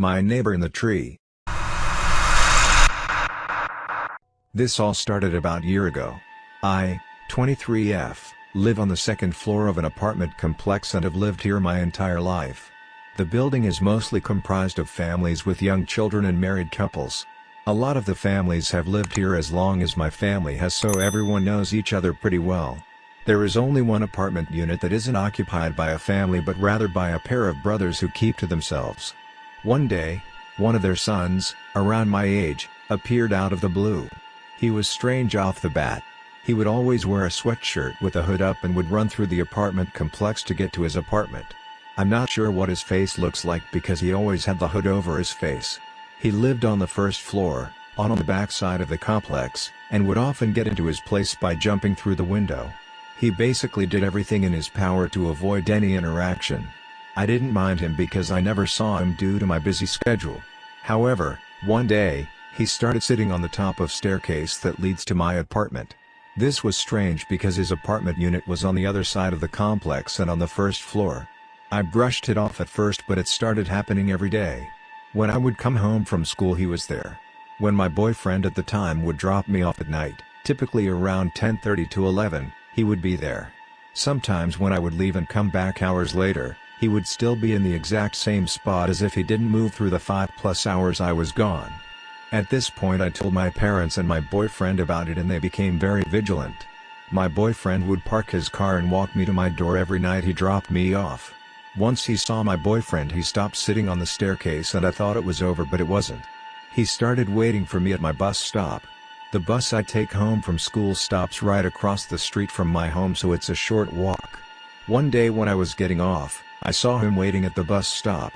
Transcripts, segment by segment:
My neighbor in the tree. This all started about a year ago. I, 23F, live on the second floor of an apartment complex and have lived here my entire life. The building is mostly comprised of families with young children and married couples. A lot of the families have lived here as long as my family has so everyone knows each other pretty well. There is only one apartment unit that isn't occupied by a family but rather by a pair of brothers who keep to themselves. One day, one of their sons, around my age, appeared out of the blue. He was strange off the bat. He would always wear a sweatshirt with a hood up and would run through the apartment complex to get to his apartment. I'm not sure what his face looks like because he always had the hood over his face. He lived on the first floor, on, the back side of the complex, and would often get into his place by jumping through the window. He basically did everything in his power to avoid any interaction. I didn't mind him because I never saw him due to my busy schedule. However, one day, he started sitting on the top of staircase that leads to my apartment. This was strange because his apartment unit was on the other side of the complex and on the first floor. I brushed it off at first but it started happening every day. When I would come home from school he was there. When my boyfriend at the time would drop me off at night, typically around 10.30 to 11, he would be there. Sometimes when I would leave and come back hours later, he would still be in the exact same spot as if he didn't move through the 5 plus hours I was gone. At this point I told my parents and my boyfriend about it and they became very vigilant. My boyfriend would park his car and walk me to my door every night he dropped me off. Once he saw my boyfriend he stopped sitting on the staircase and I thought it was over but it wasn't. He started waiting for me at my bus stop. The bus I take home from school stops right across the street from my home so it's a short walk. One day when I was getting off, I saw him waiting at the bus stop.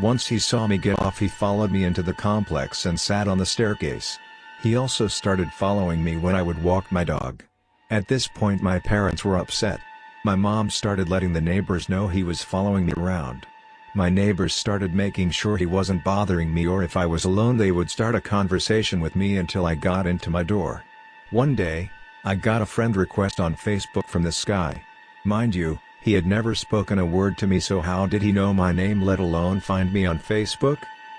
Once he saw me get off he followed me into the complex and sat on the staircase. He also started following me when I would walk my dog. At this point my parents were upset. My mom started letting the neighbors know he was following me around. My neighbors started making sure he wasn't bothering me or if I was alone they would start a conversation with me until I got into my door. One day, I got a friend request on Facebook from this guy. Mind you, he had never spoken a word to me so how did he know my name let alone find me on Facebook?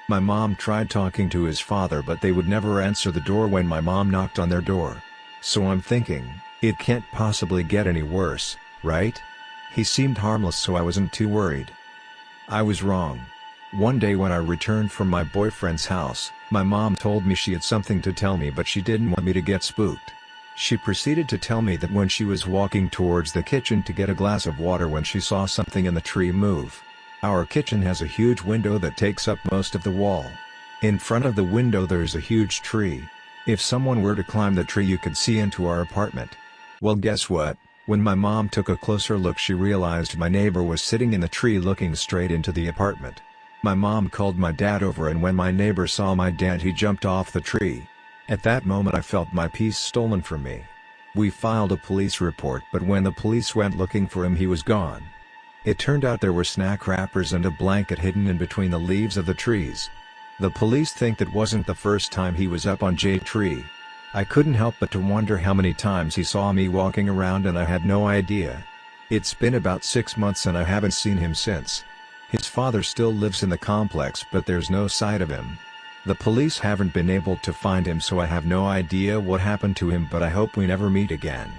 My mom tried talking to his father but they would never answer the door when my mom knocked on their door. So I'm thinking, it can't possibly get any worse, right? He seemed harmless so I wasn't too worried. I was wrong. One day when I returned from my boyfriend's house, my mom told me she had something to tell me but she didn't want me to get spooked. She proceeded to tell me that when she was walking towards the kitchen to get a glass of water when she saw something in the tree move. Our kitchen has a huge window that takes up most of the wall. In front of the window there's a huge tree. If someone were to climb the tree you could see into our apartment. Well guess what, when my mom took a closer look she realized my neighbor was sitting in the tree looking straight into the apartment. My mom called my dad over and when my neighbor saw my dad he jumped off the tree. At that moment I felt my peace stolen from me. We filed a police report but when the police went looking for him he was gone. It turned out there were snack wrappers and a blanket hidden in between the leaves of the trees. The police think that wasn't the first time he was up on J tree. I couldn't help but to wonder how many times he saw me walking around and I had no idea. It's been about six months and I haven't seen him since. His father still lives in the complex but there's no sight of him. The police haven't been able to find him so I have no idea what happened to him but I hope we never meet again.